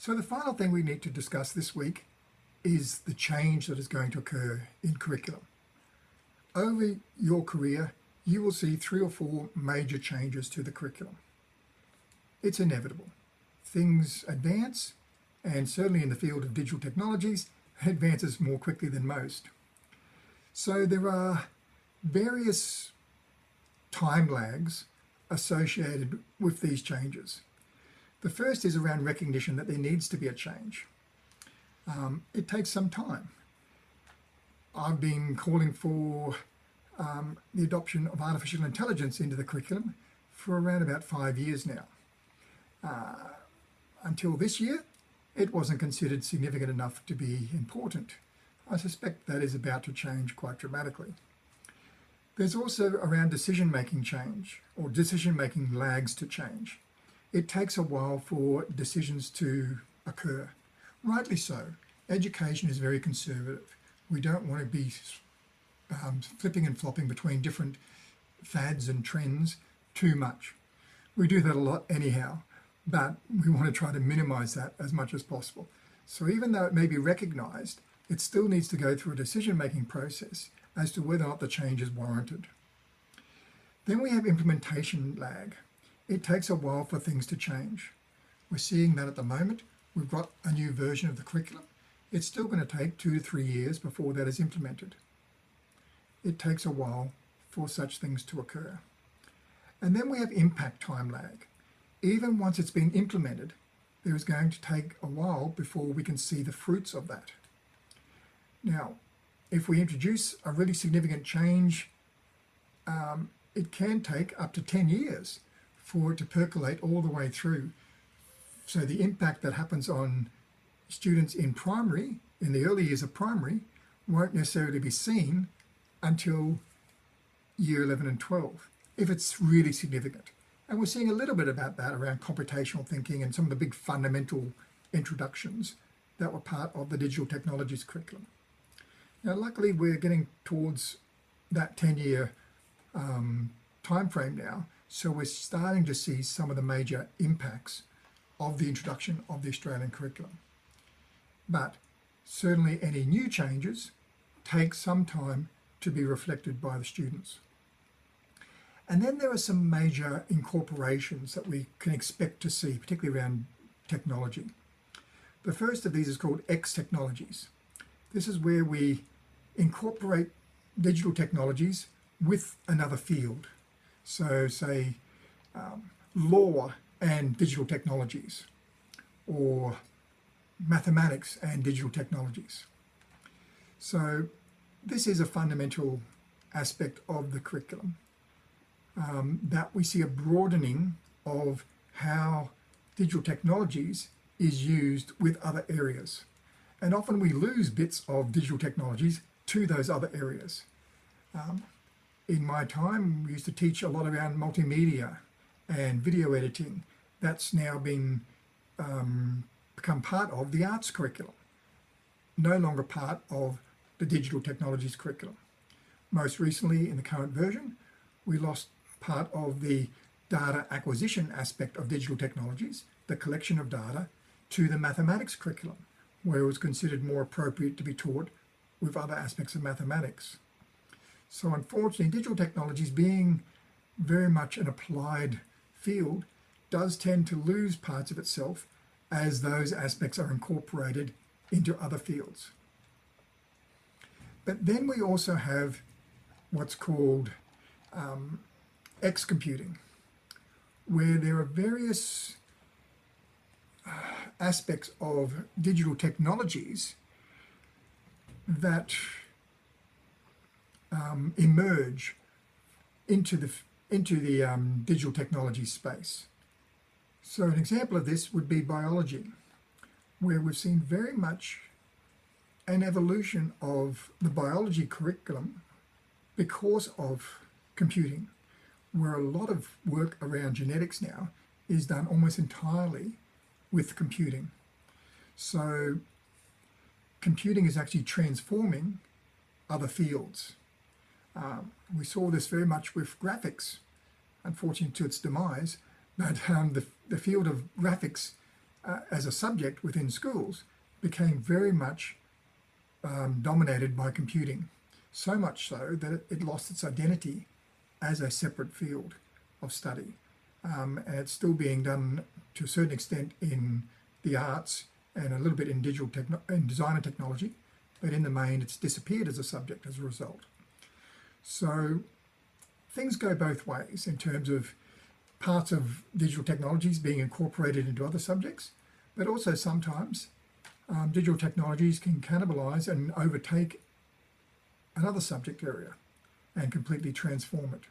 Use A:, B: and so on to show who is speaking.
A: So the final thing we need to discuss this week is the change that is going to occur in curriculum. Over your career, you will see three or four major changes to the curriculum. It's inevitable. Things advance, and certainly in the field of digital technologies, advances more quickly than most. So there are various time lags associated with these changes. The first is around recognition that there needs to be a change. Um, it takes some time. I've been calling for um, the adoption of artificial intelligence into the curriculum for around about five years now. Uh, until this year, it wasn't considered significant enough to be important. I suspect that is about to change quite dramatically. There's also around decision-making change or decision-making lags to change. It takes a while for decisions to occur. Rightly so. Education is very conservative. We don't want to be um, flipping and flopping between different fads and trends too much. We do that a lot anyhow, but we want to try to minimize that as much as possible. So even though it may be recognized, it still needs to go through a decision-making process as to whether or not the change is warranted. Then we have implementation lag. It takes a while for things to change. We're seeing that at the moment. We've got a new version of the curriculum. It's still going to take two to three years before that is implemented. It takes a while for such things to occur. And then we have impact time lag. Even once it's been implemented, there is going to take a while before we can see the fruits of that. Now, if we introduce a really significant change, um, it can take up to 10 years for it to percolate all the way through. So the impact that happens on students in primary, in the early years of primary, won't necessarily be seen until year 11 and 12, if it's really significant. And we're seeing a little bit about that around computational thinking and some of the big fundamental introductions that were part of the digital technologies curriculum. Now, luckily, we're getting towards that 10-year um, time frame now, so we're starting to see some of the major impacts of the introduction of the Australian curriculum. But certainly any new changes take some time to be reflected by the students. And then there are some major incorporations that we can expect to see, particularly around technology. The first of these is called X technologies. This is where we incorporate digital technologies with another field. So say um, law and digital technologies or mathematics and digital technologies. So this is a fundamental aspect of the curriculum um, that we see a broadening of how digital technologies is used with other areas. And often we lose bits of digital technologies to those other areas. Um, in my time, we used to teach a lot around multimedia and video editing. That's now been um, become part of the arts curriculum, no longer part of the digital technologies curriculum. Most recently, in the current version, we lost part of the data acquisition aspect of digital technologies, the collection of data, to the mathematics curriculum, where it was considered more appropriate to be taught with other aspects of mathematics. So unfortunately, digital technologies being very much an applied field does tend to lose parts of itself as those aspects are incorporated into other fields. But then we also have what's called um, X computing, where there are various uh, aspects of digital technologies that um, emerge into the into the um, digital technology space. So an example of this would be biology, where we've seen very much an evolution of the biology curriculum because of computing, where a lot of work around genetics now is done almost entirely with computing. So computing is actually transforming other fields. Um, we saw this very much with graphics, unfortunately to its demise, but um, the, the field of graphics uh, as a subject within schools became very much um, dominated by computing. So much so that it, it lost its identity as a separate field of study. Um, and it's still being done to a certain extent in the arts and a little bit in digital techno- in design and technology, but in the main, it's disappeared as a subject as a result. So things go both ways in terms of parts of digital technologies being incorporated into other subjects, but also sometimes um, digital technologies can cannibalize and overtake another subject area and completely transform it.